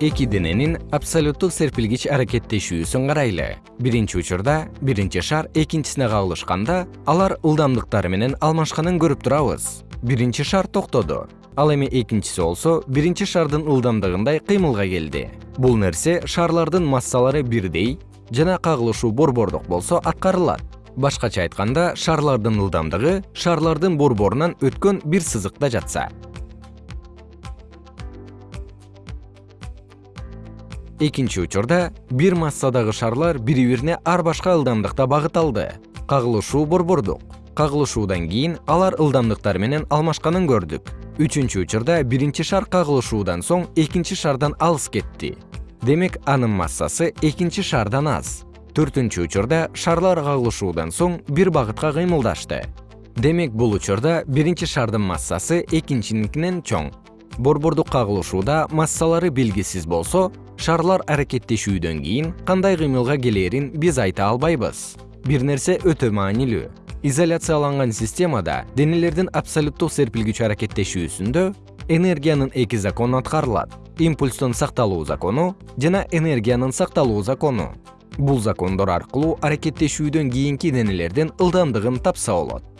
эки дененин абсолюттук серпилгич аракеттешүүсүн карайлы. Биринчи учурда биринчи шар экинчисине кагылышканда алар ылдамдыктары менен алмашканын көрүп турабыз. Биринчи шар токтоду. Ал эми экинчиси болсо биринчи шардын ылдамдыгындай кыймылга келди. Бул нерсе шарлардын массалары бирдей жана кагылышуу борбордук болсо аткарылат. Башкача айтканда шарлардын ылдамдыгы шарлардын борборунан өткөн бир сызыкта жатса экинчи учурда бир массадагы шарлар бири бирине ар башка ылдамдыкта багыт алды. Кагылышуу борбордук. Кагылышуудан кийин алар ылдамдыктары менен алмашканын көрдүк. Үчүнчү учурда биринчи шар кагылышуудан соң экинчи шардан алыс кетти. Демек анын массасы экинчи шардан аз. Төртүнчү учурда шарлар кагылышуудан соң бир багытка кыймылдашты. Демек бул учурда биринчи шардын массасы экинчиникинен чоң борбордук кагылышууда массалары белгисиз болсо шарлар аракеттешүүдөн кийин кандай кыймылга келээрин биз айта албайбыз. Бир нерсе өтө маанилүү. Изоляцияланган системада денелердин абсолюттук серпилгич аракеттешүүсүндө энергиянын эки закону аткарылат. Импульстун сакталуу закону жана энергиянын сакталуу закону. Бул закондор аркылуу аракеттешүүдөн кийинки денелердин ылдамдыгын тапса болот